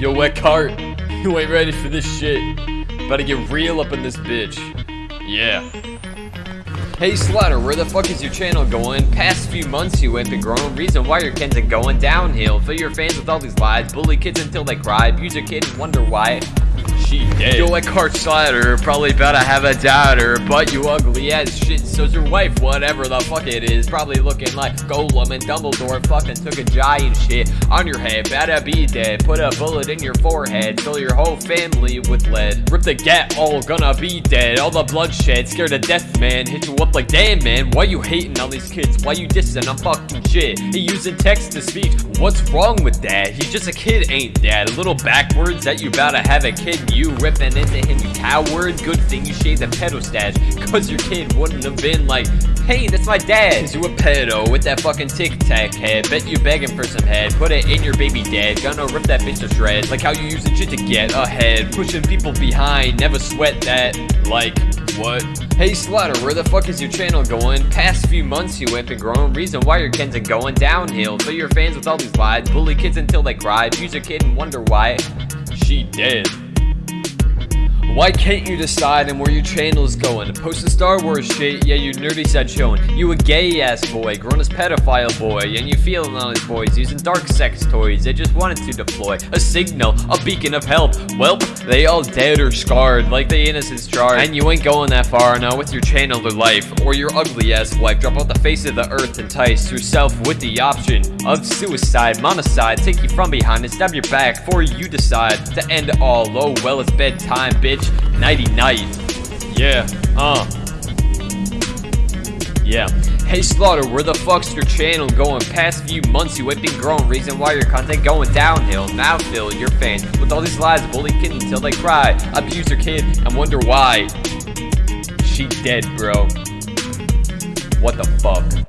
Yo, wet cart, you ain't ready for this shit. To get real up in this bitch. Yeah. Hey Slaughter, where the fuck is your channel going? Past few months you ain't been growing, reason why your kids are going downhill. Fill your fans with all these lies, bully kids until they cry, abuse your kid and wonder why. She dead. Yo, like Cart Slider, probably about to have a daughter, but you ugly as shit, so's your wife, whatever the fuck it is. Probably looking like Gollum and Dumbledore fucking took a giant shit on your head, better be dead. Put a bullet in your forehead, fill your whole family with lead. Rip the gat, all gonna be dead. All the bloodshed, scared to death, man. Hit you up like, damn, man, why you hating on these kids? Why you dissing on fucking shit? He using text to speech. What's wrong with that? He's just a kid, ain't that? A little backwards that you about to have a kid you ripping into him, you coward. Good thing you shaved the pedo stash, cause your kid wouldn't have been like, hey, that's my dad. Cause you a pedo with that fucking tic tac head. Bet you begging for some head, put it in your baby dad. Gonna rip that bitch to shreds, like how you using shit to get ahead. Pushing people behind, never sweat that. Like, what? Hey Slaughter, where the fuck is your channel going? Past few months you ain't been growing, reason why your kids are going downhill. Fill your fans with all these lies, bully kids until they cry, abuse your kid and wonder why. She dead. Why can't you decide on where your channel is going? Post Star Wars shit, yeah, you nerdy side showing. You a gay ass boy, grown as pedophile boy, and you feeling on these boys using dark sex toys. They just wanted to deploy a signal, a beacon of help. Welp, they all dead or scarred, like the innocence charged. And you ain't going that far now with your channel or life, or your ugly ass wife. Drop off the face of the earth, entice yourself with the option of suicide, monicide. Take you from behind and stab your back before you decide to end all. Oh, well, it's bedtime, bitch. Nighty night. Yeah, uh. Yeah. Hey Slaughter, where the fuck's your channel going? Past few months you ain't been growing, reason why your content going downhill. Now fill your fans with all these lies, bully kid until they cry. Abuse your kid and wonder why. She dead, bro. What the fuck?